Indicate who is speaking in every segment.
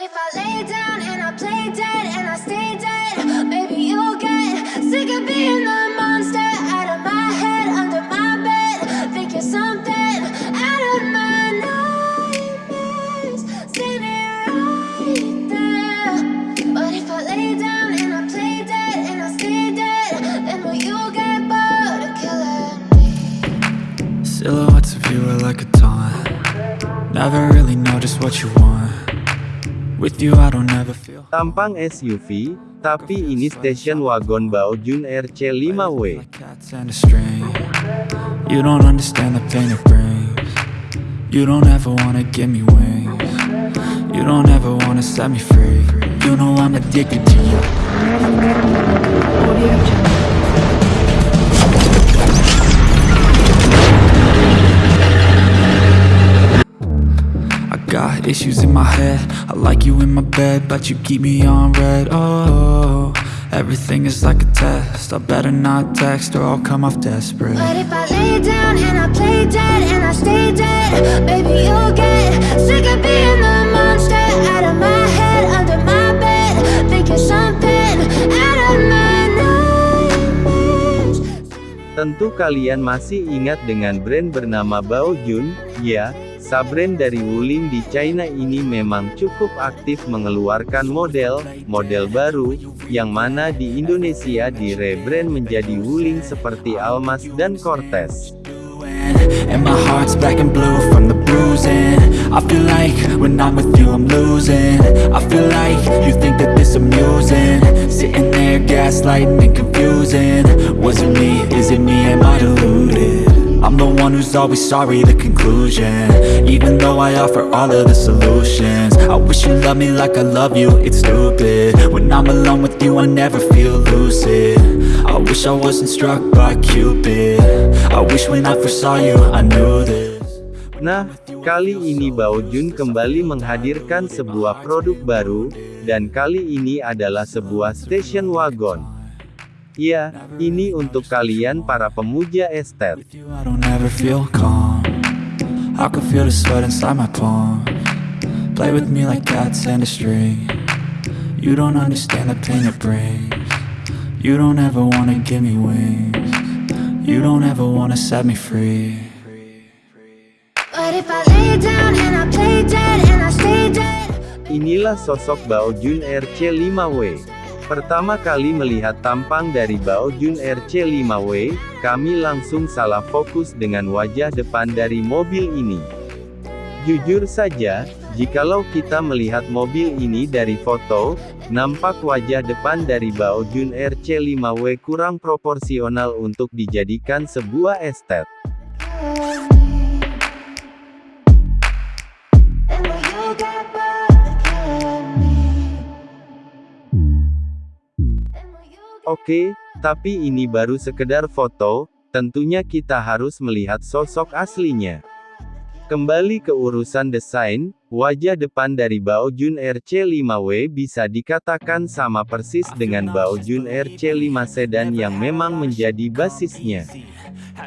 Speaker 1: But if I lay down and I play dead and I stay dead, maybe you'll get sick of being the monster out of my head, under my bed. Think you're something out of my nightmares. Standing right there. But if I lay down and I play dead and I stay dead, then will you get bored of killing me?
Speaker 2: Silhouettes of you are like a taunt Never really know just what you want With you I don't ever feel
Speaker 3: Tampang SUV, tapi ini station wagon Baojun RC5W.
Speaker 2: like cats and a string. You don't understand the pain it brings. You don't ever wanna give me wings. You don't ever wanna set me free. You know I'm addicted to you got issues in my head I like you in my bed But you keep me on red Oh, everything is like a test I better not text or I'll come off desperate
Speaker 1: But if I lay down and I play dead and I stay dead, maybe you'll get sick of being the monster out of my head, under my bed. Think you're something out of my nightmares.
Speaker 3: Tentu kalian masih ingat dengan brand bernama Baojun, ya, Sabrand dari Wuling di China ini memang cukup aktif mengeluarkan model, model baru, yang mana di Indonesia di rebrand menjadi Wuling seperti Almas dan Cortez.
Speaker 2: I'm the one who's always sorry, the conclusion. Even though I offer all of the solutions. I wish you loved me like I love you, it's stupid. When I'm alone with you I never feel lucid. I wish I wasn't struck by Cupid. I wish when I first saw you I knew this.
Speaker 3: Nah, kali ini Baojun kembali menghadirkan sebuah produk baru, dan kali ini adalah sebuah station wagon. Ya, ini untuk kalian para pemuja
Speaker 2: palm. Play with me like cats and a string. You don't understand the pain it brings. You don't ever wanna give me wings. You don't ever wanna set me free.
Speaker 1: But if I lay down and I play dead and I stay dead.
Speaker 3: Inilah sosok Baojun RC5W. Pertama kali melihat tampang dari Baojun RC5W, kami langsung salah fokus dengan wajah depan dari mobil ini. Jujur saja, jikalau kita melihat mobil ini dari foto, nampak wajah depan dari Baojun RC5W kurang proporsional untuk dijadikan sebuah estet. Oke, tapi ini baru sekedar foto, tentunya kita harus melihat sosok aslinya. Kembali ke urusan desain, wajah depan dari Baojun RC5W bisa dikatakan sama persis dengan Baojun RC5 Sedan yang memang menjadi basisnya.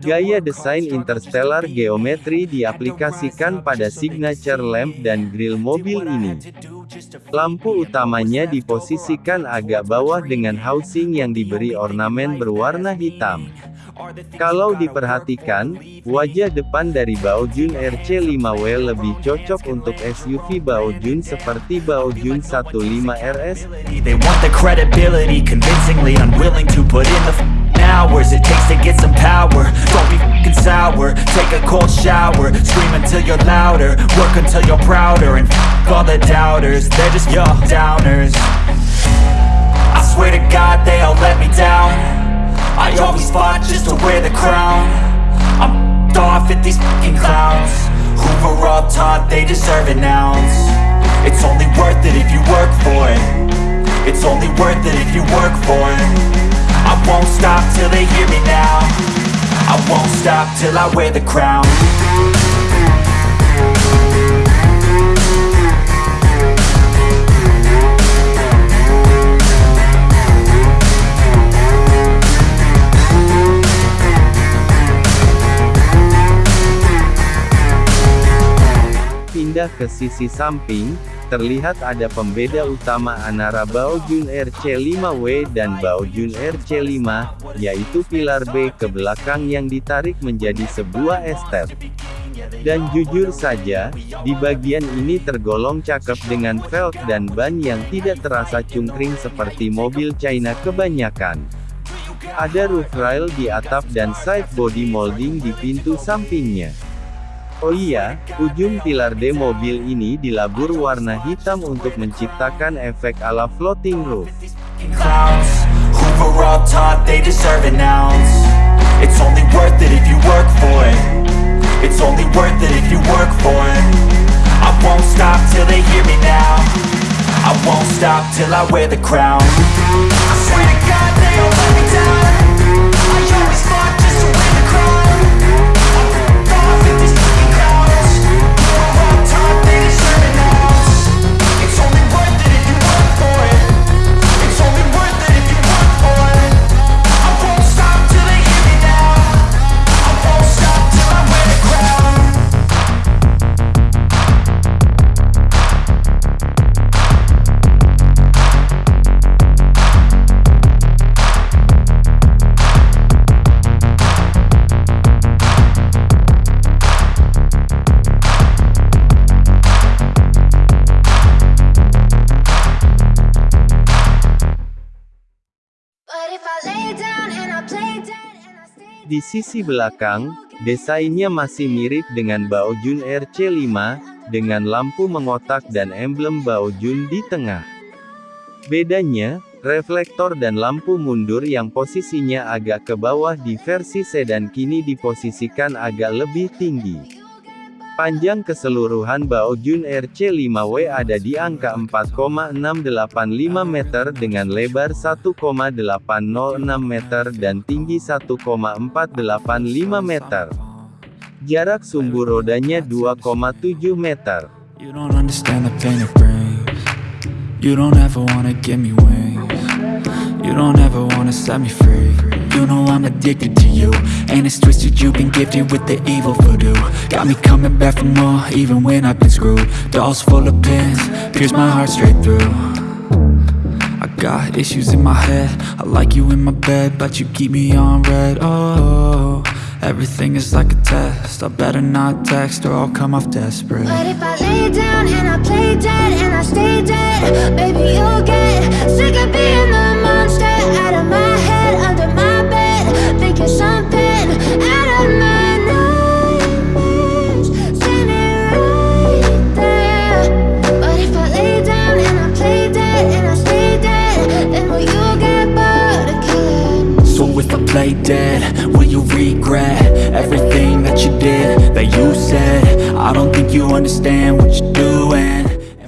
Speaker 3: Gaya desain interstellar geometri diaplikasikan pada signature lamp dan grill mobil ini. Lampu utamanya diposisikan agak bawah dengan housing yang diberi ornamen berwarna hitam. Kalau diperhatikan, wajah depan dari Baojun RC5W lebih cocok untuk SUV Baojun seperti Baojun 15 RS,
Speaker 4: cold shower, scream until you're louder, work until you're prouder, and f*** all the doubters, they're just your downers. I swear to God they all let me down. I always fought just to wear the crown. I'm f***ed off at these f***ing clowns who were all taught they deserve an ounce. It's only worth it if you work for it. It's only worth it if you work for it. I won't stop till they hear me now. I won't stop till I wear the crown.
Speaker 3: Ke sisi samping, terlihat ada pembeda utama antara Baojun RC5W dan Baojun RC5, yaitu pilar B ke belakang yang ditarik menjadi sebuah estet. Dan jujur saja, di bagian ini tergolong cakep dengan velg dan ban yang tidak terasa cungkring seperti mobil China kebanyakan. Ada roof rail di atap dan side body molding di pintu sampingnya. Oh iya, ujung pilar D mobil ini dilabur warna hitam untuk menciptakan efek ala floating roof.
Speaker 4: till I wear the crown. I swear to God they all let me down
Speaker 3: Di sisi belakang, desainnya masih mirip dengan Baojun RC5, dengan lampu mengotak dan emblem Baojun di tengah. Bedanya, reflektor dan lampu mundur yang posisinya agak ke bawah di versi sedan kini diposisikan agak lebih tinggi. Panjang keseluruhan Baojun RC5W ada di angka 4,685 meter dengan lebar 1,806 meter dan tinggi 1,485 meter. Jarak sumbu rodanya 2,7 meter.
Speaker 2: You don't understand the pain it brings. You don't ever wanna give me wings. You don't ever wanna set me free. You know I'm addicted to you. And it's twisted, you've been gifted with the evil voodoo. Got me coming back for more, even when I've been screwed. Dolls full of pins, pierce my heart straight through. I got issues in my head. I like you in my bed, but you keep me on red. Oh, everything is like a test. I better not text or I'll come off desperate.
Speaker 1: But if I lay down and I play dead and I stay dead, baby you'll get sick of being the out of my head, under my bed, thinking something out of my nightmares, right there. But if I lay down and I play dead and I stay dead, then will you get bored of killing?
Speaker 2: So if I play dead, will you regret everything that you did, that you said? I don't think you understand what you're doing.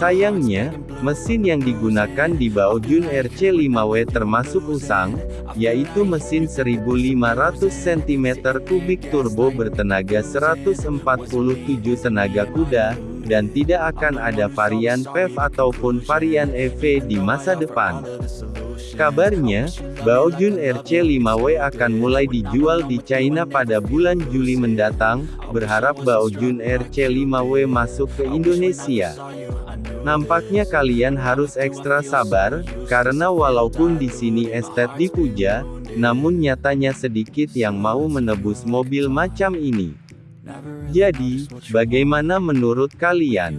Speaker 3: Sayangnya, mesin yang digunakan di Baojun RC5W termasuk usang, yaitu mesin 1500 cm3 turbo bertenaga 147 tenaga kuda, dan tidak akan ada varian PHEV ataupun varian EV di masa depan. Kabarnya, Baojun RC5W akan mulai dijual di China pada bulan Juli mendatang, berharap Baojun RC5W masuk ke Indonesia. Nampaknya kalian harus ekstra sabar, karena walaupun di sini estet dipuja, namun nyatanya sedikit yang mau menebus mobil macam ini. Jadi, bagaimana menurut kalian?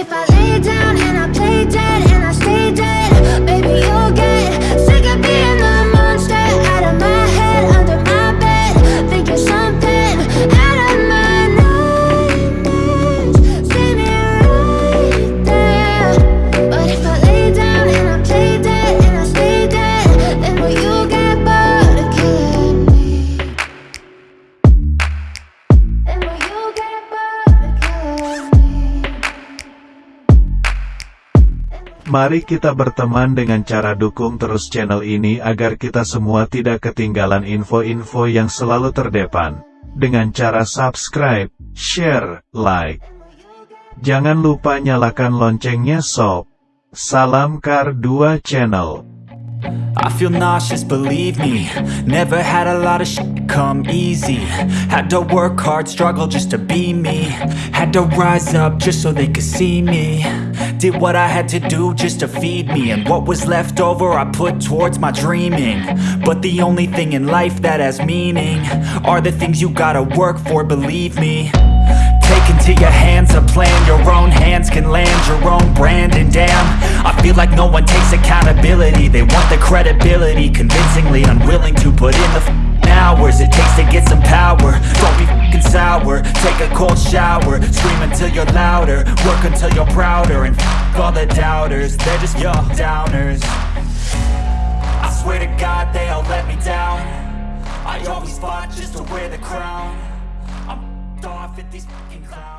Speaker 1: If I lay down
Speaker 5: Mari kita berteman dengan cara dukung terus channel ini agar kita semua tidak ketinggalan info-info yang selalu terdepan. Dengan cara subscribe, share, like, Jangan lupa nyalakan loncengnya sob. Salam Kar 2 Channel.
Speaker 4: I feel nauseous, believe me. Never had a lot of shit come easy. Had to work hard, struggle just to be me. Had to rise up just so they could see me. Did what I had to do just to feed me. And what was left over I put towards my dreaming. But the only thing in life that has meaning Are the things you gotta work for, believe me your hands a plan. Your own hands can land your own brand. And damn, I feel like no one takes accountability. They want the credibility Convincingly unwilling to put in the f***ing hours It takes to get some power. Don't be f***ing sour. Take a cold shower. Scream until you're louder. Work until you're prouder. And f*** all the doubters. They're just your downers. I swear to God they all let me down. I always fought just to wear the crown. I'm f***ed off at these fucking clowns